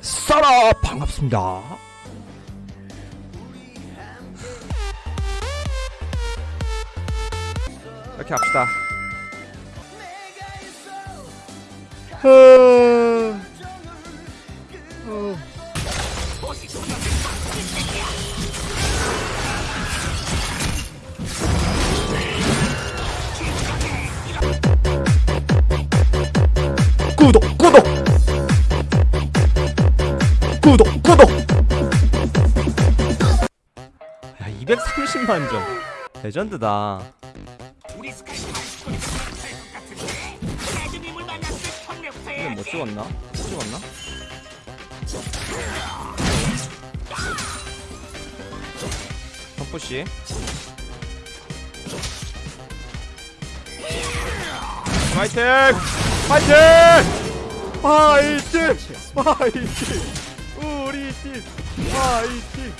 써라 반갑습니다. 이렇게 합시다. 어... 어... 구독 구독 구독 구독 야 230만 점 레전드다 이건 못 찍었나? 못 찍었나? 펌프씨 파이팅! 파이팅! 파이팅! 파이팅! 우리 팀 파이팅!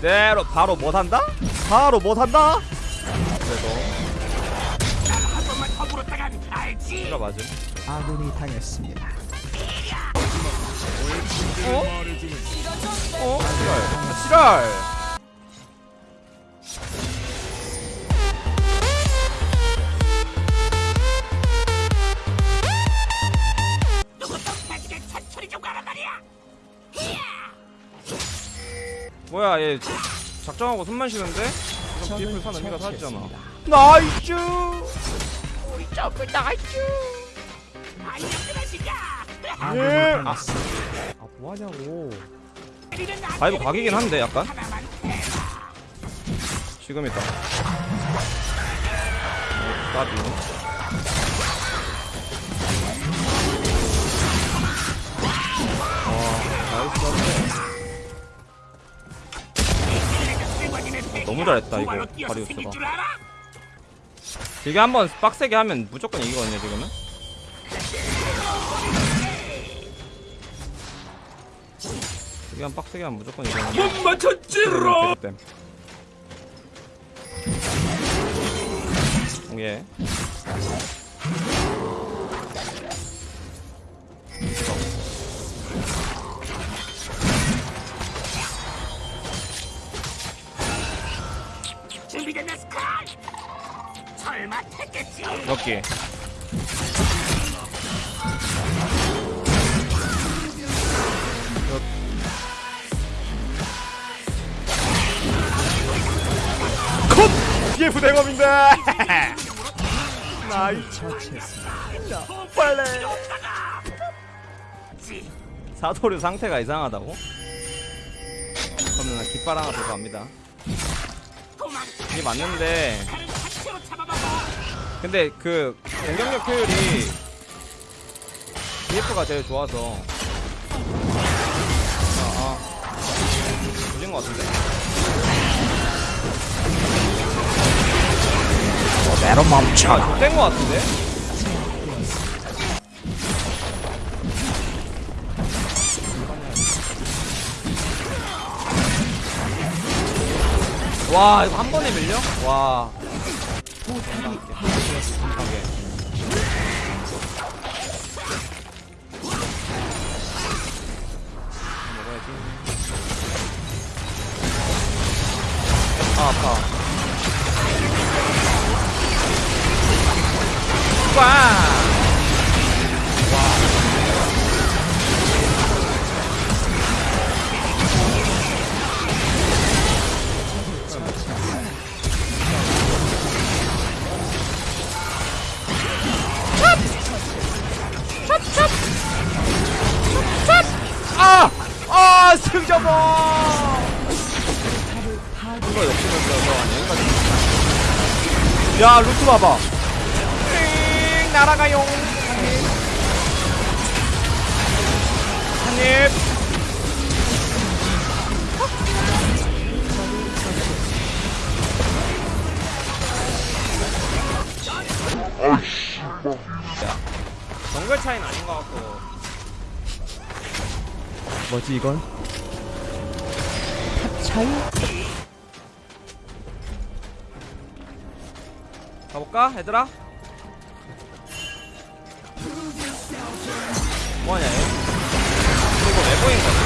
네, 로- 바로 못 한다? 바로 못 한다? 그래도 한 번만 더 물었다간 알지 이거 맞음. 아군이 당했습니다. 말이야 뭐야, 얘 작정하고 숨만 쉬는데? 비플 산 의미가 사라지잖아. 나이스! 우리 점을 나갈죠 안녕 예. 당했습니다. 아, 뭐하냐고. 바이브 각이긴 한데, 약간? 지금 있다. 까비. 와, nice. 너무 잘했다, 이거, 다리우스가. 이게 한번 빡세게 하면 무조건 이기거든요, 지금은. 한 빡세게 하면 무조건 이기거든요. 못 맞췄지롱! 예. 준비됐나 스카이 설마 택겠지 여기. BF 대검인데! 나이스. 처치했습니다. 빨래. 사도류 상태가 이상하다고? 그러면 나 깃발 하나 더 갑니다. 이게 맞는데, 근데 그 공격력 효율이 BF가 제일 좋아서. 그대로 멈춰. 아, 것 같은데? 와 이거 한 번에 밀려? 와 아 아파 아, 승자봐! 이거 여기까지. 야, 루트 봐봐. 띵, 날아가용. 한 입. 야, 정글 차이는 아닌 것 같고. 뭐지 이건? 차이? 가볼까 얘들아? 뭐하냐 얘? 이거 왜 보인 거지?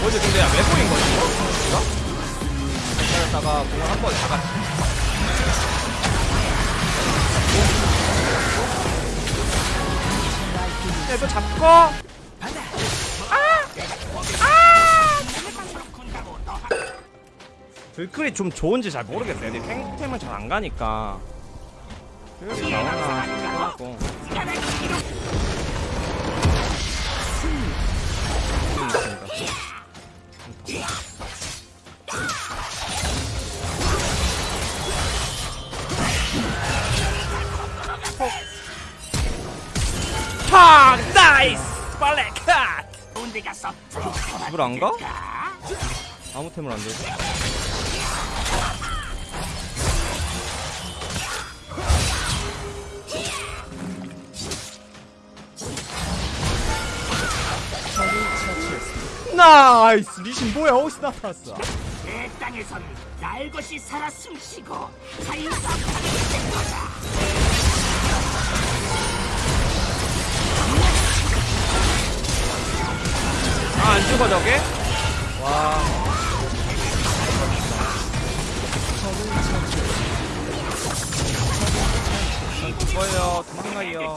뭐지 근데 야, 왜 보인 거지 이거? 기다렸다가 공을 한번 잡았지 야 이거 잡고 불클이 좀 좋은지 잘 모르겠어요. 근데 탱템은 잘 안 가니까. 나오나 하고. 음, 있습니다. 하! Nice! 빨래 컷! 집을 안 가? 아무 템을 안들 Nice. 리신 뭐야? 어디서 나타났어? 내 땅에선 날 것이 살아 숨쉬고 자유롭하게 될 거다. 아 안 죽어 저게? 와. 안 죽어요. 도망가요.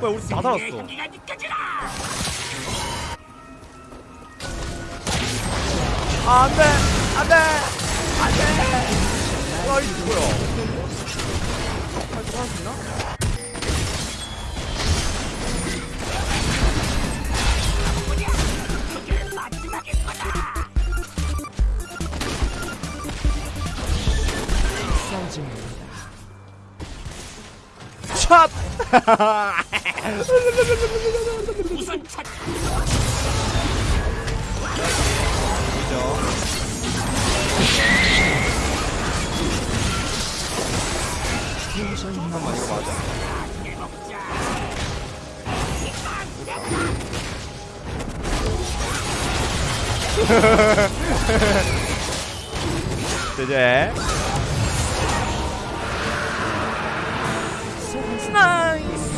뭐야 우리 다 살았어 아, 안 돼 안 돼 안 돼 와 이거 뭐야 할수 있나? 그게 마지막일 거다. 샷! 잠깐만 이거 맞아? 이제 나이스